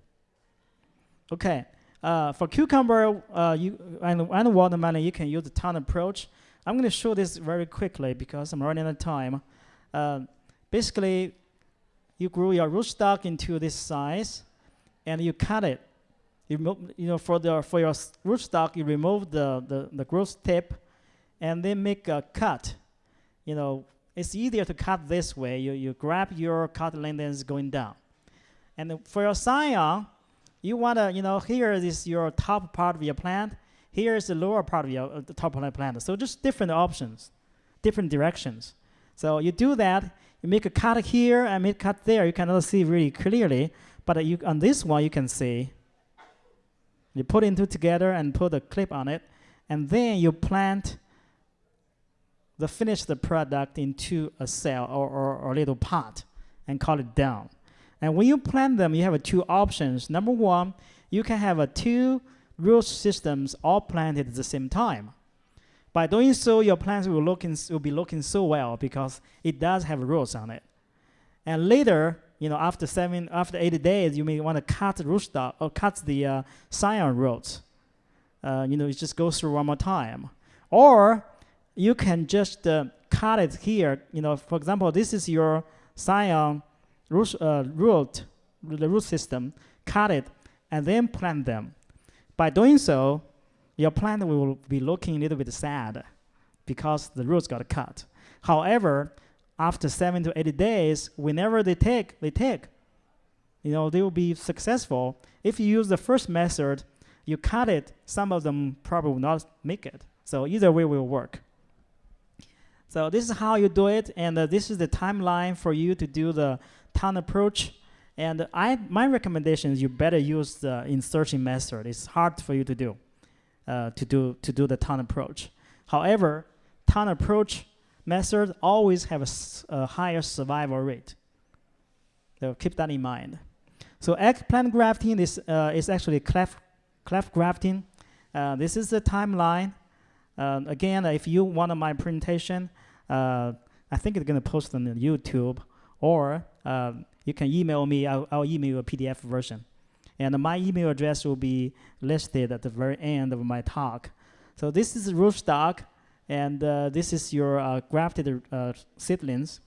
Okay, uh, for cucumber, uh, you and, and watermelon, you can use the tongue approach. I'm going to show this very quickly because I'm running out of time. Uh, basically, you grow your rootstock into this size, and you cut it. You, you know, for the for your rootstock, you remove the, the the growth tip, and then make a cut. You know, it's easier to cut this way. You, you grab your cut length going down. And for your scion, you want to, you know, here is your top part of your plant. Here is the lower part of your uh, the top plant. So just different options, different directions. So you do that. You make a cut here and make a cut there. You cannot see really clearly, but uh, you, on this one you can see. You put into together and put a clip on it, and then you plant the finished product into a cell or, or, or a little pot and call it down. And when you plant them, you have two options. Number one, you can have two root systems all planted at the same time. By doing so, your plants will, looking, will be looking so well because it does have roots on it. And later, you know, after seven, after 80 days, you may want to cut the rootstock or cut the uh, scion roots. Uh, you know, it just goes through one more time. Or you can just uh, cut it here. You know, for example, this is your scion root, uh, root, the root system, cut it, and then plant them. By doing so, your plant will be looking a little bit sad because the roots got cut. However, after seven to 80 days, whenever they take, they take, you know, they will be successful. If you use the first method, you cut it, some of them probably will not make it. So either way will work. So this is how you do it, and uh, this is the timeline for you to do the tongue approach. And I, my recommendation is you better use the insertion method. It's hard for you to do, uh, to do to do the tongue approach. However, tongue approach method always have a, a higher survival rate. So keep that in mind. So eggplant grafting is uh, is actually cleft cleft grafting. Uh, this is the timeline. Uh, again, if you want my presentation, uh, I think it's gonna post on YouTube or um, you can email me. I'll, I'll, email you a PDF version. And my email address will be listed at the very end of my talk. So this is rootstock, and uh, this is your uh, grafted uh, seedlings.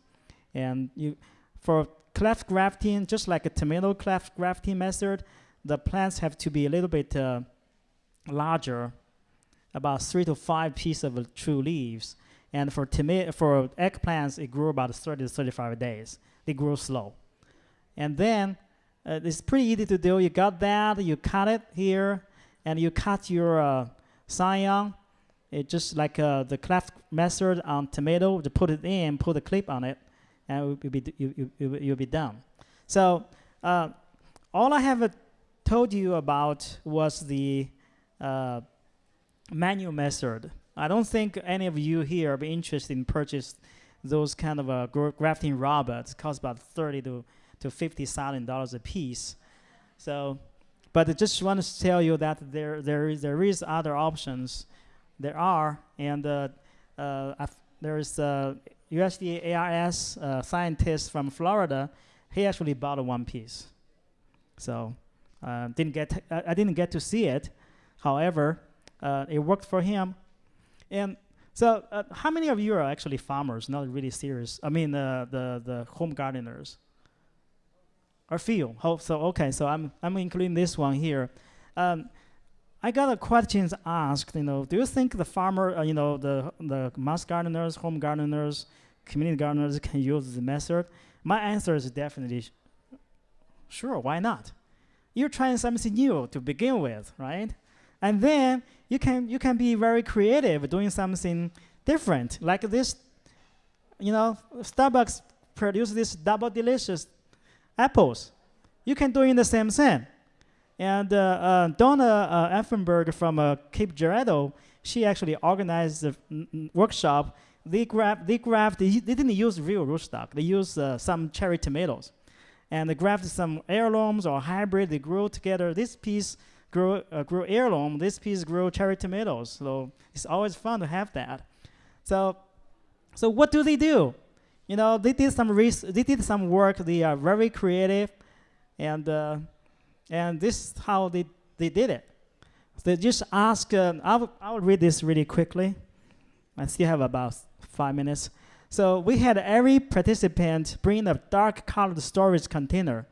And you, for cleft grafting, just like a tomato cleft grafting method, the plants have to be a little bit uh, larger, about three to five pieces of true leaves. And for for eggplants, it grew about 30 to 35 days. They grow slow. And then uh, it's pretty easy to do. You got that, you cut it here, and you cut your uh, scion. It just like uh, the cleft method on tomato, to put it in, put a clip on it, and you'll be, you, you, you'll be done. So uh, all I have uh, told you about was the uh, manual method. I don't think any of you here are interested in purchase those kind of uh, grafting robots. Cost about thirty to to fifty thousand dollars a piece. So, but I just want to tell you that there there is there is other options. There are, and uh, uh, there is a USDA ARS uh, scientist from Florida. He actually bought one piece. So, uh, didn't get I didn't get to see it. However, uh, it worked for him and so, uh, how many of you are actually farmers, not really serious? I mean, uh, the the home gardeners. A few. Oh, so okay. So I'm I'm including this one here. Um, I got a questions asked. You know, do you think the farmer, uh, you know, the the mass gardeners, home gardeners, community gardeners can use the method? My answer is definitely sure. Why not? You're trying something new to begin with, right? And then you can you can be very creative doing something different. Like this, you know, Stark Bro's produce this double delicious apples. You can do in the same thing. And uh, uh, Donna uh, Effenberg from uh, Cape Girardeau, she actually organized the workshop. They grabbed, they grabbed, they, they didn't use real rootstock. They used uh, some cherry tomatoes. And they grabbed some heirlooms or hybrid, they grew together. This piece grow uh, grow heirloom. This piece grow cherry tomatoes. So it's always fun to have that. So so what do they do? You know, they did some they did some work. They are very creative, and uh, and this is how they they did it. They just ask. Uh, I'll I'll read this really quickly. I still have about five minutes. So we had every participant bring a dark colored storage container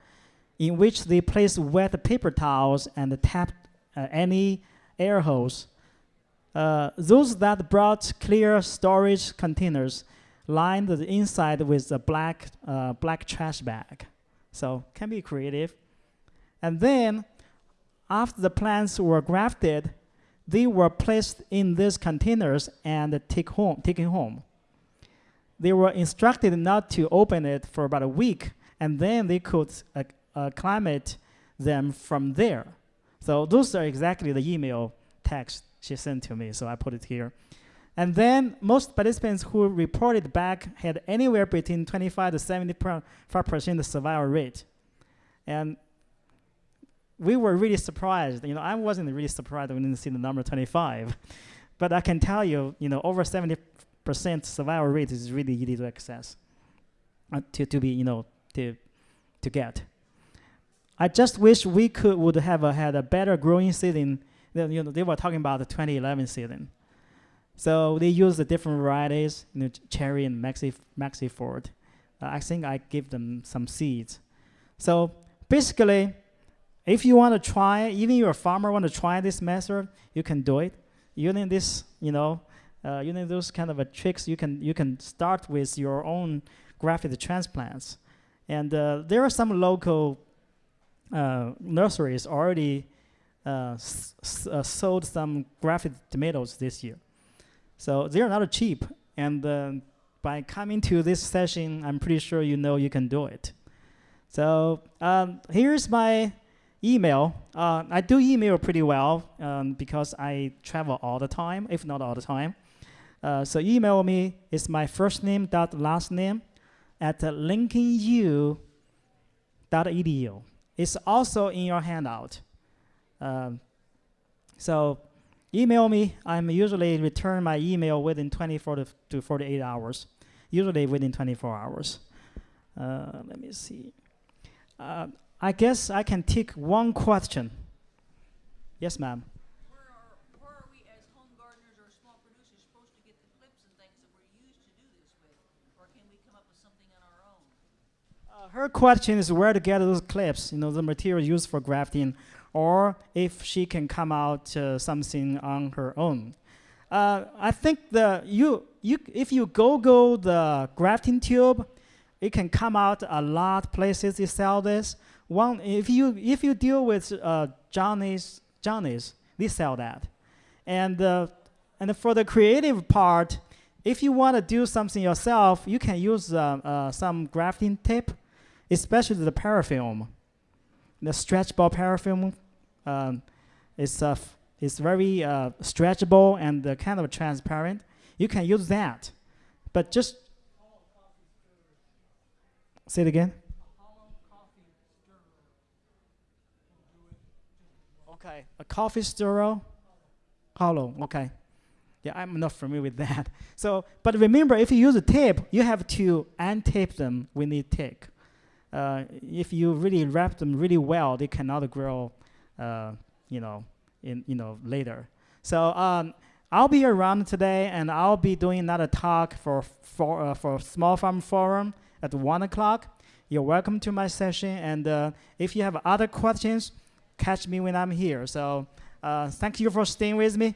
in which they place wet paper towels and tap uh, any air holes. Uh, those that brought clear storage containers lined the inside with a black uh, black trash bag. So can be creative. And then after the plants were grafted, they were placed in these containers and take home, taken home. They were instructed not to open it for about a week, and then they could uh, acclimate them from there. So those are exactly the email text she sent to me, so I put it here. And then most participants who reported back had anywhere between 25 to 75% survival rate. And we were really surprised. You know, I wasn't really surprised when I didn't see the number 25. But I can tell you, you know, over 70% survival rate is really easy to access, uh, to, to be, you know, to, to get. I just wish we could would have uh, had a better growing season. Than, you know, they were talking about the 2011 season. So they use the different varieties, you know, cherry and Maxi Maxifort. Uh, I think I give them some seeds. So basically, if you want to try, even you're a farmer want to try this method, you can do it. Using this, you know, uh, using those kind of tricks, you can you can start with your own grafted transplants. And uh, there are some local uh, nurseries already uh, uh, sold some grafted tomatoes this year. So they're not cheap. And uh, by coming to this session, I'm pretty sure you know you can do it. So um, here's my email. Uh, I do email pretty well um, because I travel all the time, if not all the time. Uh, so email me. It's my first name dot last name at lincolnu.edu. It's also in your handout. Um, so email me. I'm usually return my email within 24 to, to 48 hours. Usually within 24 hours. Uh, let me see. Uh, I guess I can take one question. Yes, ma'am. Where are, where are we as home gardeners or small producers supposed to get the clips and things that we're used to do this with? Or can we come up with something on our own? Uh, her question is where to get those clips, you know, the material used for grafting, or if she can come out uh, something on her own. Uh, I think the you you if you Google the grafting tube, it can come out a lot places they sell this. One if you if you deal with uh, Johnny's Johnny's, they sell that, and uh, and for the creative part, if you want to do something yourself, you can use uh, uh, some grafting tape, especially the parafilm, the stretchable parafilm. Um, it's uh, it's very uh, stretchable and uh, kind of transparent. You can use that, but just say it again. Okay, a coffee stirrer, hollow. Okay, yeah, I'm not familiar with that. So, but remember, if you use a tape, you have to untape them when they take. Uh, if you really wrap them really well, they cannot grow, uh, you know, in you know later. So um, I'll be around today, and I'll be doing another talk for for uh, for Small Farm Forum at one o'clock. You're welcome to my session, and uh, if you have other questions, catch me when I'm here. So uh, thank you for staying with me.